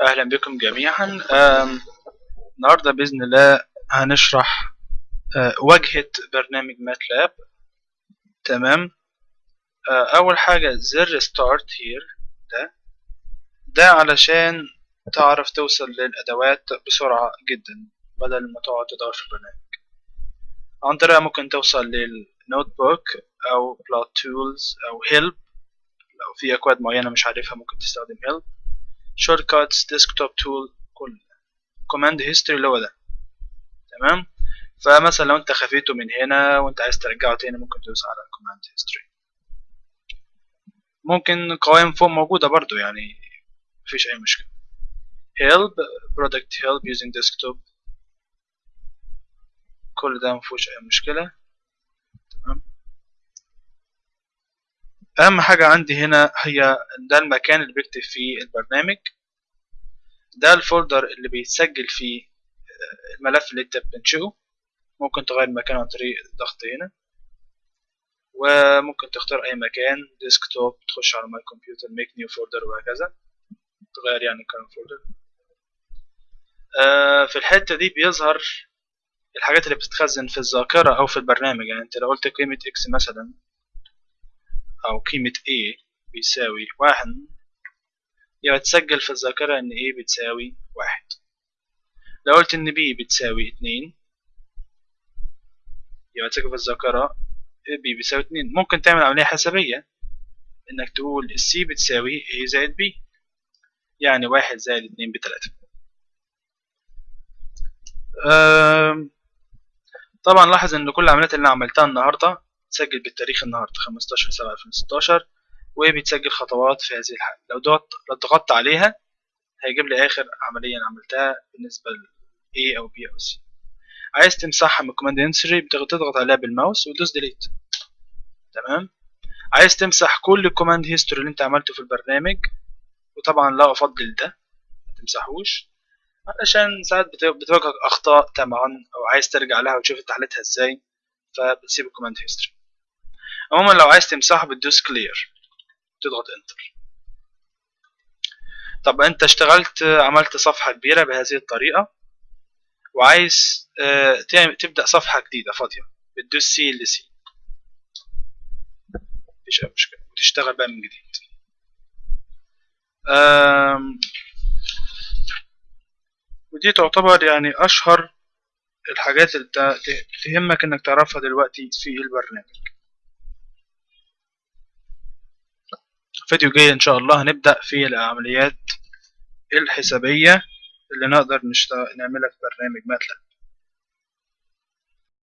أهلا بكم جميعا. آم، النهاردة بإذن الله هنشرح آه، واجهة برنامج MATLAB. تمام؟ آه، أول حاجة زر start here ده. ده علشان تعرف توصل للأدوات بسرعة جدا بدل ما تقعد تدور في البرنامج. عن طريقه ممكن توصل لل notebook أو plot tools أو help لو في أكواد معينة مش عارفها ممكن تستخدم help كاتس desktop tool كل. command history اللي هو ده. تمام؟ فمثلا لو انت خفيته من هنا وانت عايز ترجعه تاني ممكن تدوس على command history ممكن قوائم فوق موجودة برضو يعني مفيش أي مشكلة. Help product help using desktop. كل ده مفيهوش أي مشكلة. أهم حاجة عندي هنا هي ده المكان اللي بكتب فيه البرنامج. ده ال folder اللي بيتسجل فيه الملف اللي انت بتنشئه. ممكن تغير مكانه عن طريق الضغط هنا. وممكن تختار أي مكان desktop تخش على my computer make new folder وهكذا. تغير يعني current folder آه في الحتة دي بيظهر الحاجات اللي بتتخزن في الذاكرة أو في البرنامج. يعني أنت لو قلت قيمة X مثلا أو قيمة A بيساوي واحد. يبقى تسجل في الذاكرة إن A بتساوي واحد. لو قلت إن B بتساوي اتنين يبقى تسجل في الذاكرة B بيساوي اتنين. ممكن تعمل عملية حسابية إنك تقول C بتساوي A زائد B يعني واحد زائد اتنين بتلاتة. طبعا لاحظ إن كل العمليات اللي عملتها النهاردة تسجل بالتاريخ خمستاشر سبعة ألفين وستاشر وبتسجل خطوات في هذه الحالة. لو ضغطت عليها هيجيب لي آخر عملية أنا عملتها بالنسبة ل A أو B أو C. عايز تمسحها من command entry بتضغط عليها بالماوس وتدوس delete تمام؟ عايز تمسح كل ال command history اللي انت عملته في البرنامج وطبعا لا أفضل ده ما تمسحوش علشان ساعات بتواجهك أخطاء طبعا أو عايز ترجع لها وتشوف انت حلتها إزاي فبتسيب ال command history عموما لو عايز تمسحه بتدوس clear تضغط enter طب انت اشتغلت عملت صفحة كبيرة بهذه الطريقة وعايز آه تبدأ صفحة جديدة فاضية بتدوس CLC مفيش أي مشكلة. وتشتغل بقى من جديد. ودي تعتبر يعني أشهر الحاجات اللي تهمك إنك تعرفها دلوقتي في البرنامج. فيديو جاي إن شاء الله. هنبدأ في العمليات الحسابية اللي نقدر نشتغل نعملها في برنامج ماتلاب